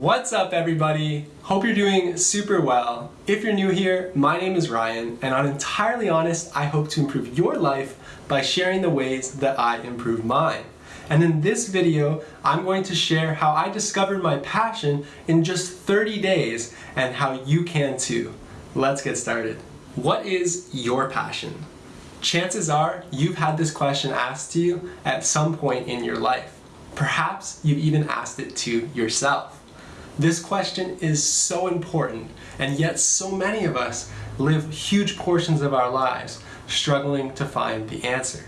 What's up everybody? Hope you're doing super well. If you're new here, my name is Ryan and I'm entirely honest, I hope to improve your life by sharing the ways that I improve mine. And in this video, I'm going to share how I discovered my passion in just 30 days and how you can too. Let's get started. What is your passion? Chances are you've had this question asked to you at some point in your life. Perhaps you've even asked it to yourself. This question is so important, and yet so many of us live huge portions of our lives struggling to find the answer.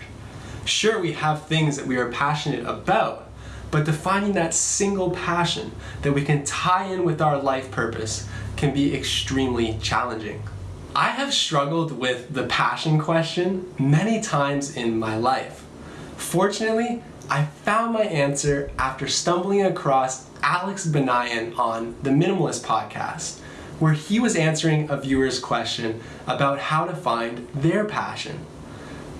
Sure, we have things that we are passionate about, but defining that single passion that we can tie in with our life purpose can be extremely challenging. I have struggled with the passion question many times in my life. Fortunately, I found my answer after stumbling across Alex Banayan on the Minimalist podcast, where he was answering a viewer's question about how to find their passion.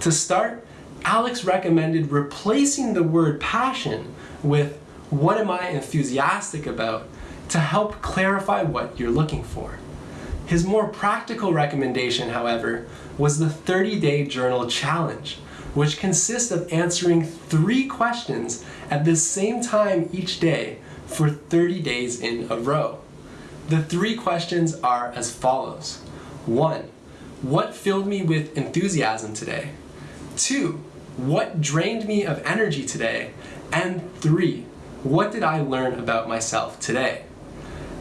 To start, Alex recommended replacing the word passion with what am I enthusiastic about to help clarify what you're looking for. His more practical recommendation, however, was the 30-day journal challenge, which consists of answering three questions at the same time each day for 30 days in a row. The three questions are as follows. One, what filled me with enthusiasm today? Two, what drained me of energy today? And three, what did I learn about myself today?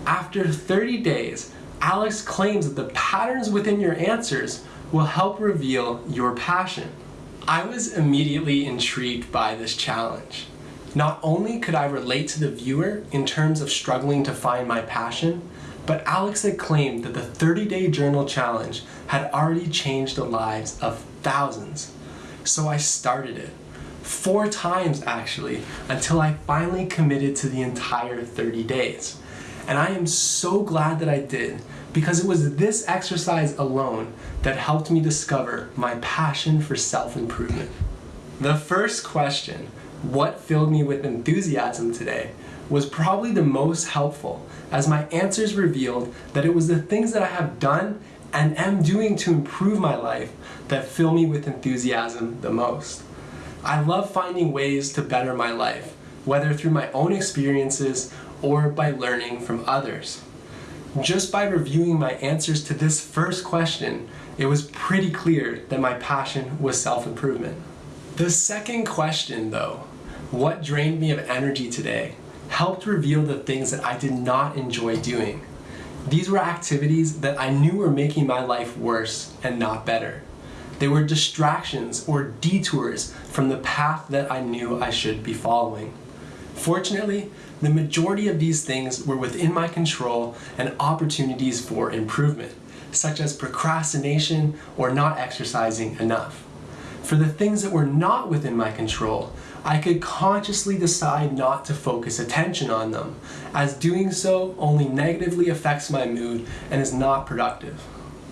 After 30 days, Alex claims that the patterns within your answers will help reveal your passion. I was immediately intrigued by this challenge. Not only could I relate to the viewer in terms of struggling to find my passion, but Alex had claimed that the 30-day journal challenge had already changed the lives of thousands. So I started it. Four times actually, until I finally committed to the entire 30 days. And I am so glad that I did because it was this exercise alone that helped me discover my passion for self-improvement. The first question, what filled me with enthusiasm today, was probably the most helpful as my answers revealed that it was the things that I have done and am doing to improve my life that fill me with enthusiasm the most. I love finding ways to better my life, whether through my own experiences or by learning from others. Just by reviewing my answers to this first question, it was pretty clear that my passion was self-improvement. The second question though, what drained me of energy today, helped reveal the things that I did not enjoy doing. These were activities that I knew were making my life worse and not better. They were distractions or detours from the path that I knew I should be following. Fortunately, the majority of these things were within my control and opportunities for improvement, such as procrastination or not exercising enough. For the things that were not within my control, I could consciously decide not to focus attention on them, as doing so only negatively affects my mood and is not productive.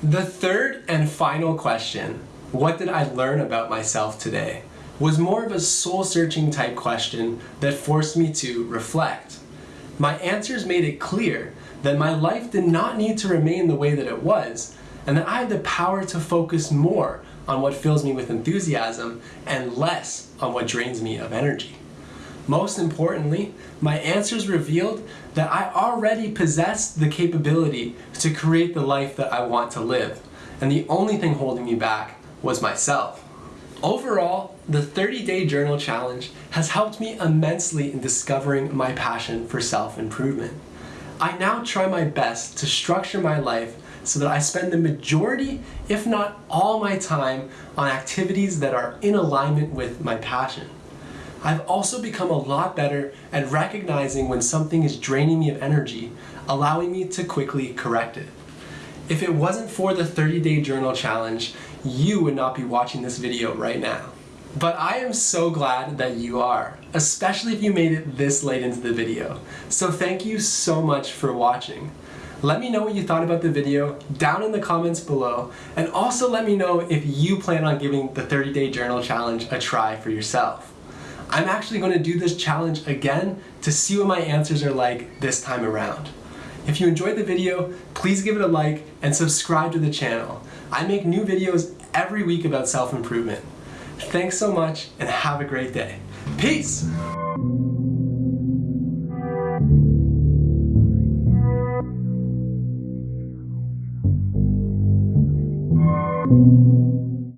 The third and final question, what did I learn about myself today? was more of a soul-searching type question that forced me to reflect. My answers made it clear that my life did not need to remain the way that it was, and that I had the power to focus more on what fills me with enthusiasm and less on what drains me of energy. Most importantly, my answers revealed that I already possessed the capability to create the life that I want to live, and the only thing holding me back was myself. Overall, the 30-day journal challenge has helped me immensely in discovering my passion for self-improvement. I now try my best to structure my life so that I spend the majority, if not all my time on activities that are in alignment with my passion. I've also become a lot better at recognizing when something is draining me of energy, allowing me to quickly correct it. If it wasn't for the 30 day journal challenge, you would not be watching this video right now. But I am so glad that you are, especially if you made it this late into the video. So thank you so much for watching. Let me know what you thought about the video down in the comments below, and also let me know if you plan on giving the 30 day journal challenge a try for yourself. I'm actually going to do this challenge again to see what my answers are like this time around. If you enjoyed the video, please give it a like and subscribe to the channel. I make new videos every week about self-improvement. Thanks so much and have a great day. Peace!